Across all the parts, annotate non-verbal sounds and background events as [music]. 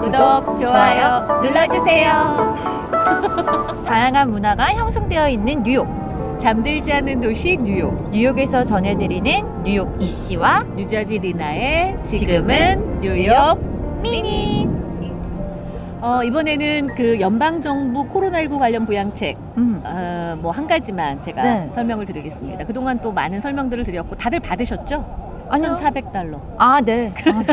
구독, 좋아요 눌러주세요. [laughs] 다양한 문화가 형성되어 있는 뉴욕. 잠들지 않는 도시 뉴욕. 뉴욕에서 전해드리는 뉴욕 이씨와 뉴저지 리나의 지금은 뉴욕 미니. 어, 이번에는 그 연방정부 코로나19 관련 부양책 음. 어, 뭐 한 가지만 제가 네. 설명을 드리겠습니다. 그동안 또 많은 설명들을 드렸고 다들 받으셨죠? 아니요. 1,400달러. 아, 네. [laughs] 아,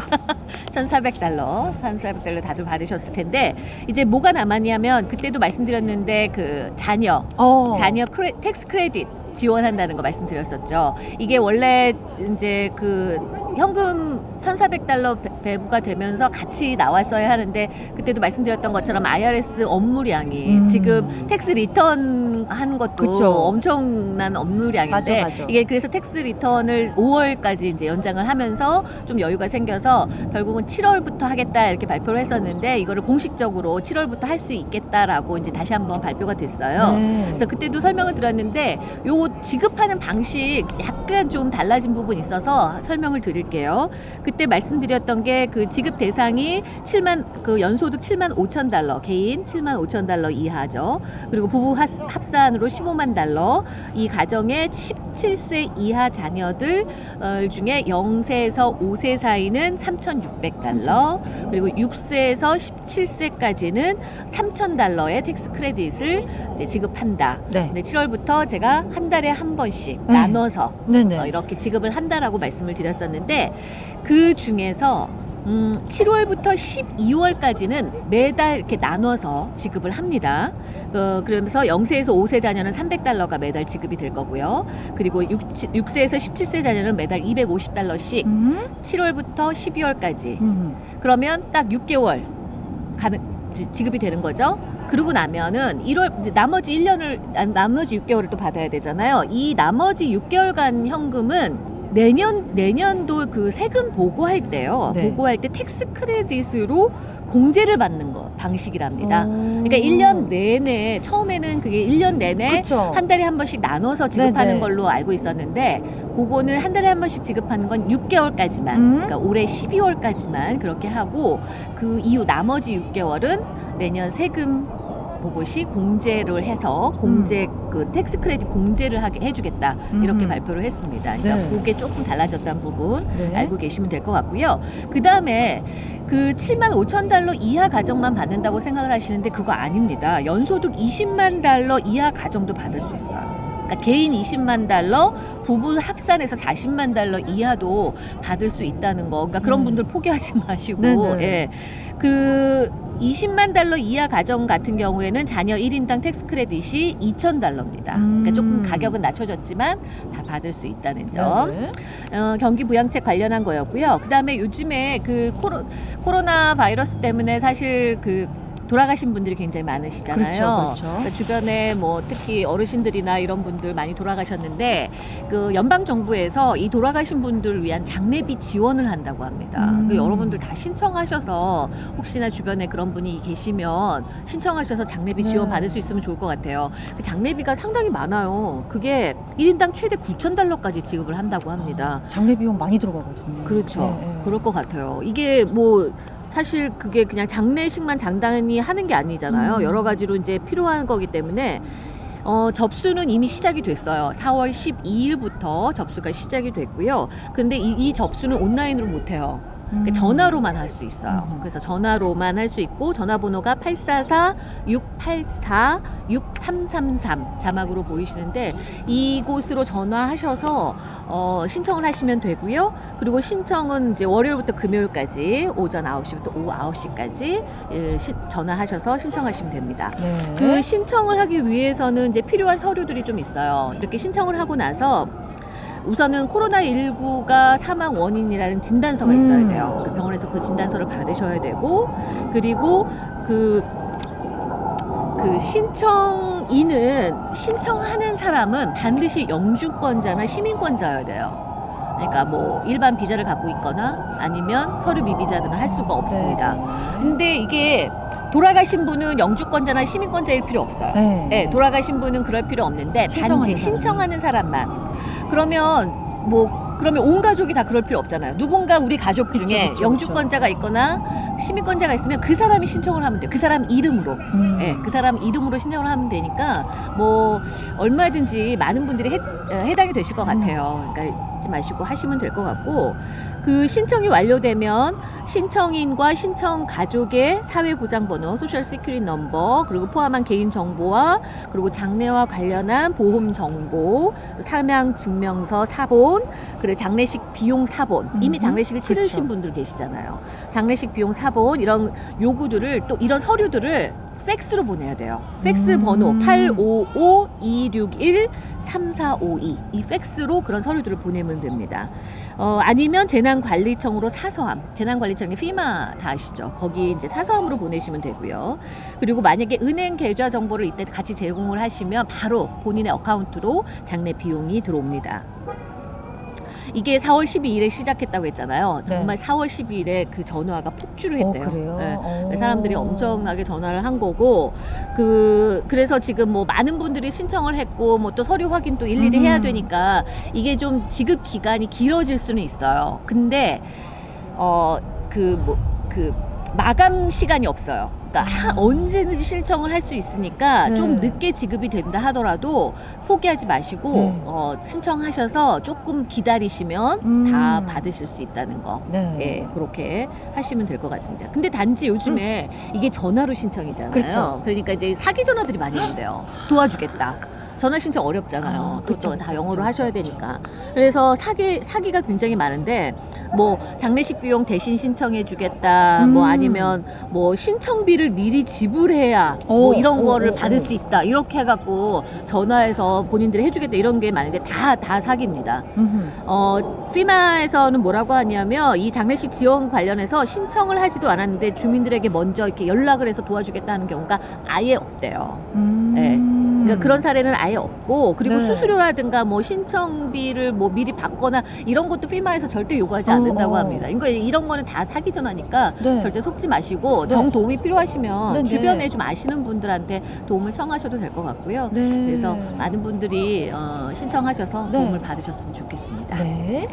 1,400달러, 1,400달러 다들 받으셨을 텐데 이제 뭐가 남았냐면 그때도 말씀드렸는데 그 자녀, 어. 자녀 cre, tax credit 지원한다는 거 말씀드렸었죠. 이게 원래 이제 그 현금 1,400달러 배부가 되면서 같이 나왔어야 하는데 그때도 말씀드렸던 것처럼 IRS 업무량이 음. 지금 tax return 하는 것도 그쵸. 엄청난 업무량인데 맞아, 맞아. 이게 그래서 tax return을 5월까지 이제 연장을 하면서 좀 여유가 생겨서 결국은 7월부터 하겠다 이렇게 발표를 했었는데 이거를 공식적으로 7월부터 할 수 있겠다라고 이제 다시 한번 발표가 됐어요. 네. 그래서 그때도 설명을 드렸는데 요거 지급하는 방식 약간 좀 달라진 부분이 있어서 설명을 드릴게요. 그때 말씀드렸던 게 그 지급 대상이 7만 그 연소득 7만 5천 달러 개인 7만 5천 달러 이하죠. 그리고 부부 합- 합산으로 15만 달러 이 가정의 17세 이하 자녀들 어, 중에 0세에서 5세 사이는 3,600달러 그리고 6세에서 17세까지는 3,000달러의 tax credit을 지급한다. 네. 근데 7월부터 제가 한 달에 한 번씩 네. 나눠서 네네. 어, 이렇게 지급을 한다라고 말씀을 드렸었는데 그 중에서 음, 7월부터 12월까지는 매달 이렇게 나눠서 지급을 합니다. 어, 그러면서 0세에서 5세 자녀는 300달러가 매달 지급이 될 거고요. 그리고 6, 6세에서 17세 자녀는 매달 250달러씩 음. 7월부터 12월까지 음. 그러면 딱 6개월 가는 지- 지급이 되는 거죠. 그러고 나면은 1월 이제 나머지 1년을 아, 나머지 6개월을 또 받아야 되잖아요. 이 나머지 6개월간 현금은 내년 내년도 그 세금 보고할 때요. 네. 보고할 때 tax credit으로 공제를 받는 거 방식이랍니다. 어. 그러니까 1년 내내 처음에는 그게 1년 내내 그쵸. 한 달에 한 번씩 나눠서 지급하는 네네. 걸로 알고 있었는데 그거는 한 달에 한 번씩 지급하는 건 6개월까지만 음. 그러니까 올해 12월까지만 그렇게 하고 그 이후 나머지 6개월은 내년 세금 보고 시 공제를 해서 공제 그 tax credit 공제를 하게 해주겠다 이렇게 음. 발표를 했습니다. 그러니까 네. 그게 조금 달라졌다는 부분 네. 알고 계시면 될 것 같고요. 그 다음에 그 7만 5천 달러 이하 가정만 받는다고 생각을 하시는데 그거 아닙니다. 연소득 20만 달러 이하 가정도 받을 수 있어요. 그러니까 개인 20만 달러, 부부 합산해서 40만 달러 이하도 받을 수 있다는 거. 그러니까 그런 음. 분들 포기하지 [laughs] 마시고, 네네. 예. 그 20만 달러 이하 가정 같은 경우에는 자녀 1인당 tax credit이 2천 달러입니다. 그러니까 조금 음. 가격은 낮춰졌지만 다 받을 수 있다는 점. 네. 어, 경기 부양책 관련한 거였고요. 그다음에 요즘에 그 코로, 코로나 바이러스 때문에 사실 그 돌아가신 분들이 굉장히 많으시잖아요. 그렇죠, 그렇죠. 그러니까 주변에 뭐 특히 어르신들이나 이런 분들 많이 돌아가셨는데 그 연방 정부에서 이 돌아가신 분들을 위한 장례비 지원을 한다고 합니다. 음. 그 여러분들 다 신청하셔서 혹시나 주변에 그런 분이 계시면 신청하셔서 장례비 네. 지원 받을 수 있으면 좋을 것 같아요. 그 장례비가 상당히 많아요. 그게 1인당 최대 9천 달러까지 지급을 한다고 합니다. 장례 비용 많이 들어가거든요. 그렇죠. 네, 네. 그럴 것 같아요. 이게 뭐 사실 그게 그냥 장례식만 장단히 하는 게 아니잖아요. 음. 여러 가지로 이제 필요한 거기 때문에 어, 접수는 이미 시작이 됐어요. 4월 12일부터 접수가 시작이 됐고요. 근데 이, 이 접수는 온라인으로 못 해요. 음. 전화로만 할 수 있어요. 음. 그래서 전화로만 할 수 있고 전화번호가 844-684-6333 자막으로 보이시는데 이곳으로 전화하셔서 어, 신청을 하시면 되고요. 그리고 신청은 이제 월요일부터 금요일까지 오전 9시부터 오후 9시까지 예, 시- 전화하셔서 신청하시면 됩니다. 네. 그 신청을 하기 위해서는 이제 필요한 서류들이 좀 있어요. 이렇게 신청을 하고 나서 우선은 코로나19가 사망 원인이라는 진단서가 있어야 음. 돼요. 그 병원에서 그 진단서를 받으셔야 되고, 그리고 그, 그 신청인은, 신청하는 사람은 반드시 영주권자나 시민권자여야 돼요. 그러니까 뭐 일반 비자를 갖고 있거나 아니면 서류 미비자들은 할 수가 없습니다. 근데 이게 돌아가신 분은 영주권자나 시민권자일 필요 없어요. 네. 네, 돌아가신 분은 그럴 필요 없는데 단지 사람이. 신청하는 사람만. 그러면 뭐 그러면 온 가족이 다 그럴 필요 없잖아요. 누군가 우리 가족 그쵸, 중에 그쵸, 영주권자가 있거나 시민권자가 있으면 그 사람이 신청을 하면 돼요. 그 사람 이름으로. 음. 예, 그 사람 이름으로 신청을 하면 되니까 뭐 얼마든지 많은 분들이 해, 어, 해당이 되실 것 같아요. 그러니까 잊지 마시고 하시면 될 것 같고 그 신청이 완료되면 신청인과 신청 가족의 사회보장번호, social security number 그리고 포함한 개인 정보와 그리고 장례와 관련한 보험 정보, 사망 증명서 사본, 그리고 장례식 비용 사본. 이미 음, 장례식을 치르신 그쵸. 분들 계시잖아요. 장례식 비용 사본 이런 요구들을 또 이런 서류들을 팩스로 보내야 돼요. 팩스 음. 번호 855-261-3452. 이 팩스로 그런 서류들을 보내면 됩니다. 어, 아니면 재난관리청으로 사서함. 재난관리청이 피마 다 아시죠? 거기 이제 사서함으로 보내시면 되고요. 그리고 만약에 은행 계좌 정보를 이때 같이 제공을 하시면 바로 본인의 어카운트로 장례 비용이 들어옵니다. 이게 4월 12일에 시작했다고 했잖아요. 네. 정말 4월 12일에 그 전화가 폭주를 했대요. 어, 그래요? 네. 어. 사람들이 엄청나게 전화를 한 거고 그 그래서 지금 뭐 많은 분들이 신청을 했고 뭐 또 서류 확인 또 일일이 음. 해야 되니까 이게 좀 지급 기간이 길어질 수는 있어요. 근데 어그뭐그 마감 시간이 없어요. 그러니까 하- 음. 언제든지 신청을 할 수 있으니까 네. 좀 늦게 지급이 된다 하더라도 포기하지 마시고 네. 어, 신청하셔서 조금 기다리시면 음. 다 받으실 수 있다는 거. 네. 예, 그렇게 하시면 될 것 같은데. 근데 단지 요즘에 이게 전화로 신청이잖아요. 음. 그렇죠. 러니까 이제 사기 전화들이 많이 온대요. 도와주겠다. 전화 신청 어렵잖아요. 아, 또 그쵸, 또다 그쵸, 영어로 하셔야 그쵸. 되니까. 그래서 사기 사기가 굉장히 많은데 뭐 장례식 비용 대신 신청해 주겠다. 뭐 음. 아니면 뭐 신청비를 미리 지불해야 오, 뭐 이런 오, 거를 오, 받을 오. 수 있다. 이렇게 해 갖고 전화해서 본인들이 해 주겠다 이런 게 많은데 다다 사기입니다. 음흠. 어, 피마에서는 뭐라고 하냐면 이 장례식 지원 관련해서 신청을 하지도 않았는데 주민들에게 먼저 이렇게 연락을 해서 도와주겠다 하는 경우가 아예 없대요. 음. 네. 그러니까 그런 사례는 아예 없고 그리고 네. 수수료라든가 뭐 신청비를 뭐 미리 받거나 이런 것도 피마에서 절대 요구하지 어, 않는다고 어. 합니다. 그러니까 이런 거는 다 사기 전화니까 네. 절대 속지 마시고 네. 정 도움이 필요하시면 네, 네. 주변에 좀 아시는 분들한테 도움을 청하셔도 될 것 같고요. 네. 그래서 많은 분들이 어, 신청하셔서 네. 도움을 받으셨으면 좋겠습니다. 네.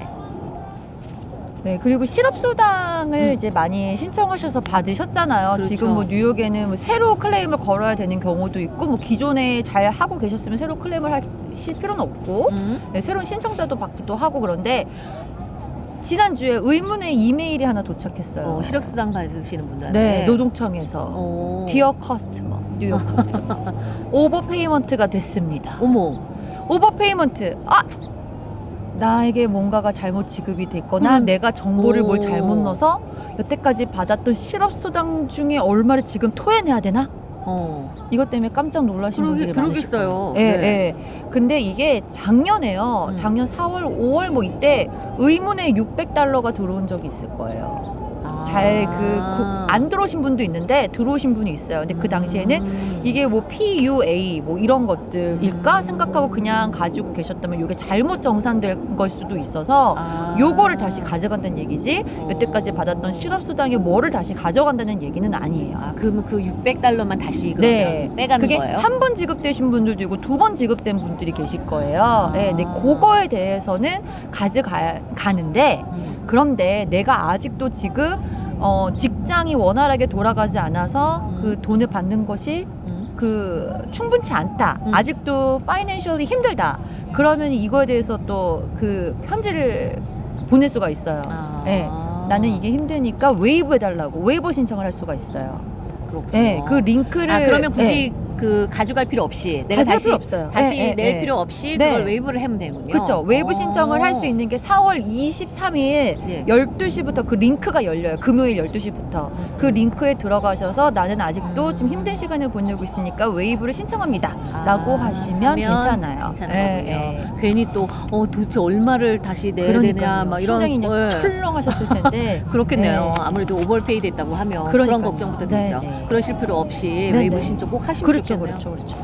네, 그리고 실업수당을 음. 이제 많이 신청하셔서 받으셨잖아요. 그렇죠. 지금 뭐 뉴욕에는 뭐 새로 클레임을 걸어야 되는 경우도 있고, 뭐 기존에 잘 하고 계셨으면 새로 클레임을 하실 필요는 없고, 음. 네, 새로운 신청자도 받기도 하고 그런데, 지난주에 의문의 이메일이 하나 도착했어요. 어, 실업수당 받으시는 분들한테 네, 노동청에서. 어. Dear customer, 뉴욕 customer. Overpayment가 됐습니다. 어머 overpayment. 아! 나에게 뭔가가 잘못 지급이 됐거나 음. 내가 정보를 뭘 오. 잘못 넣어서 여태까지 받았던 실업수당 중에 얼마를 지금 토해내야 되나? 어. 이것 때문에 깜짝 놀라신 그러게- 분들이 그러겠어요. 거예요. 예, 네. 예. 근데 이게 작년에요. 음. 작년 4월, 5월 뭐 이때 의문의 600달러가 들어온 적이 있을 거예요. 잘그 아. 안 들어오신 분도 있는데 들어오신 분이 있어요. 근데 그 당시에는 음. 이게 뭐 PUA 뭐 이런 것들일까 음. 생각하고 그냥 가지고 계셨다면 이게 잘못 정산된 걸 수도 있어서 아. 요거를 다시 가져간다는 얘기지 어. 여태까지 받았던 실업수당의 뭐를 다시 가져간다는 얘기는 아니에요. 아, 그러면 그 600달러만 다시 그러면 네. 빼가는 그게 거예요? 한 번 지급되신 분들도 있고 두 번 지급된 분들이 계실 거예요. 네, 네, 그거에 대해서는 가져가는데 음. 그런데 내가 아직도 지금 어, 직장이 원활하게 돌아가지 않아서 음. 그 돈을 받는 것이 음. 그 충분치 않다. 음. 아직도 financially 힘들다. 그러면 이거에 대해서 또 그 편지를 보낼 수가 있어요. 아. 네. 나는 이게 힘드니까 waive 해달라고 waiver 신청을 할 수가 있어요. 그렇군요. 네, 그 링크를 아 그러면 굳이 네, 그 가져갈 필요 없이 내가 다시 필요 없어요. 다시 네, 네, 낼 네. 필요 없이 네. 그걸 waive를 하면 되는군요. 그렇죠. waive 어. 신청을 할 수 있는 게 4월 23일 예. 12시부터 그 링크가 열려요. 금요일 12시부터. 그 링크에 들어가셔서 나는 아직도 음. 좀 힘든 시간을 보내고 있으니까 waive를 신청합니다. 아, 라고 하시면 괜찮아요. 괜찮은 예. 예. 괜히 또 어, 도대체 얼마를 다시 내야 되냐 그러니까요. 막 이런 심장이 걸 철렁하셨을 텐데. [laughs] 그렇겠네요. 네. 아무래도 오버페이 됐다고 하면 그런 그러니까요. 걱정부터 네, 되죠. 네. 그러실 필요 없이 네, waive 네. 신청 꼭 하시면 그렇죠, 좋겠네요. 그렇죠, 그렇죠.